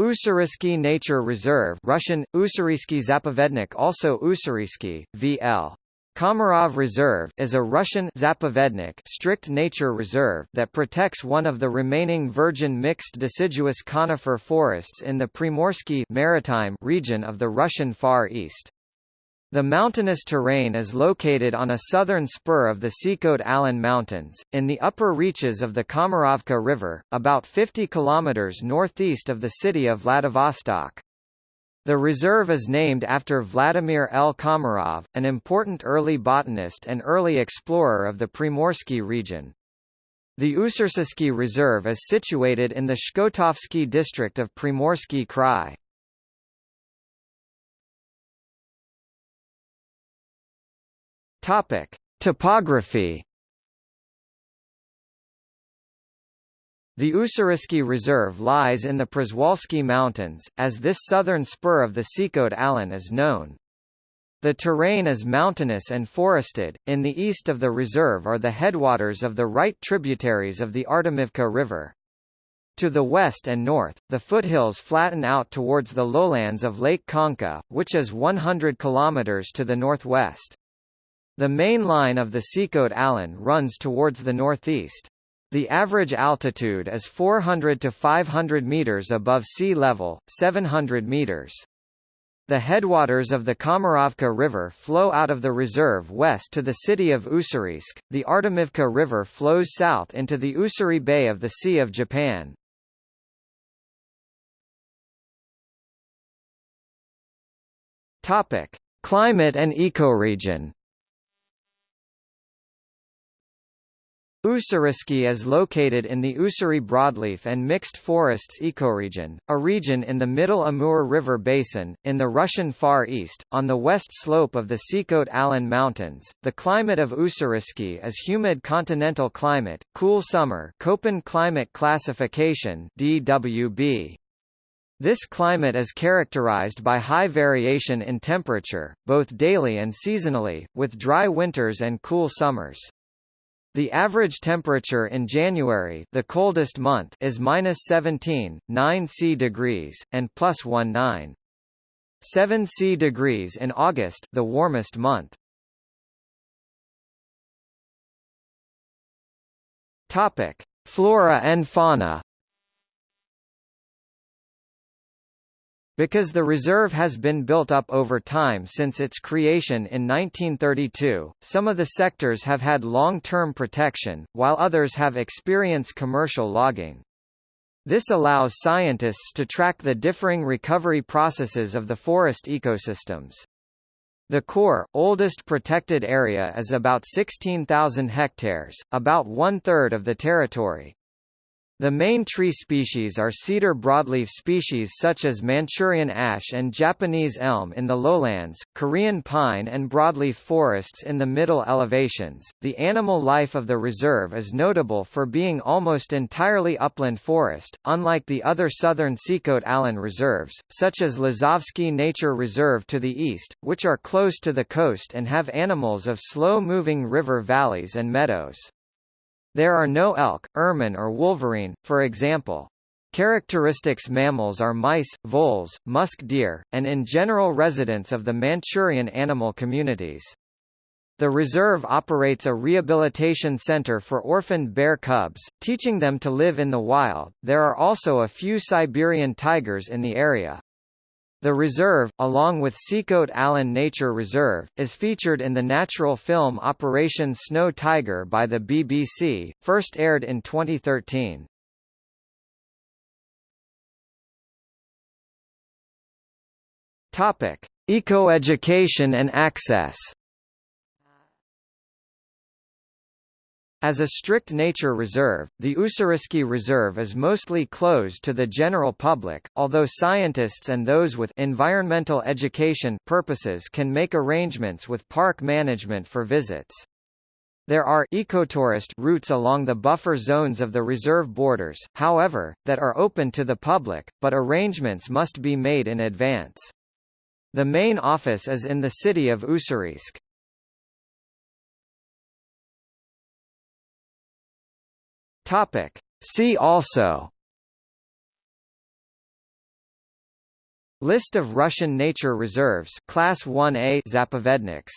Ussuriski Nature Reserve Russian, Ussuriski Zapovednik also Ussuriski, VL. Komarov Reserve is a Russian Zapovednik strict nature reserve that protects one of the remaining virgin mixed deciduous conifer forests in the Primorsky maritime region of the Russian Far East. The mountainous terrain is located on a southern spur of the Sikhote-Alin Mountains, in the upper reaches of the Komarovka River, about 50 kilometers northeast of the city of Vladivostok. The reserve is named after Vladimir L. Komarov, an important early botanist and early explorer of the Primorsky region. The Ussuriski Reserve is situated in the Shkotovsky district of Primorsky Krai. Topic: Topography The Ussuriski Reserve lies in the Przewalski Mountains, as this southern spur of the Sikhote-Alin is known. The terrain is mountainous and forested. In the east of the reserve are the headwaters of the right tributaries of the Artemivka River. To the west and north, the foothills flatten out towards the lowlands of Lake Khanka, which is 100 kilometers to the northwest. The main line of the Sikhote-Alin runs towards the northeast. The average altitude is 400 to 500 meters above sea level, 700 meters. The headwaters of the Komarovka River flow out of the reserve west to the city of Ussuriysk. The Artemivka River flows south into the Ussuri Bay of the Sea of Japan. Topic: Climate and ecoregion. Ussuriski is located in the Ussuri broadleaf and mixed forests ecoregion, a region in the middle Amur River basin, in the Russian Far East, on the west slope of the Sikhote-Alin Mountains. The climate of Ussuriski is humid continental climate, cool summer Köppen climate classification DWB. This climate is characterized by high variation in temperature, both daily and seasonally, with dry winters and cool summers. The average temperature in January, the coldest month, is minus 17, 9 C degrees, and plus 19. 7 C degrees in August, the warmest month. Topic: Flora and fauna. Because the reserve has been built up over time since its creation in 1932, some of the sectors have had long-term protection, while others have experienced commercial logging. This allows scientists to track the differing recovery processes of the forest ecosystems. The core, oldest protected area is about 16,000 hectares, about one-third of the territory, the main tree species are cedar broadleaf species such as Manchurian ash and Japanese elm in the lowlands, Korean pine and broadleaf forests in the middle elevations. The animal life of the reserve is notable for being almost entirely upland forest, unlike the other southern Sikhote-Alin reserves, such as Lazovsky Nature Reserve to the east, which are close to the coast and have animals of slow-moving river valleys and meadows. There are no elk, ermine or wolverine, for example. Characteristics mammals are mice, voles, musk deer, and in general residents of the Manchurian animal communities. The reserve operates a rehabilitation center for orphaned bear cubs, teaching them to live in the wild. There are also a few Siberian tigers in the area. The reserve, along with Sikhote-Alin Nature Reserve, is featured in the natural film Operation Snow Tiger by the BBC, first aired in 2013. Topic: Ecoeducation and access. As a strict nature reserve, the Ussuriski Reserve is mostly closed to the general public, although scientists and those with environmental education purposes can make arrangements with park management for visits. There are ecotourist routes along the buffer zones of the reserve borders, however, that are open to the public, but arrangements must be made in advance. The main office is in the city of Ussuriysk. Topic. See also List of Russian nature reserves Class 1A Zapovedniks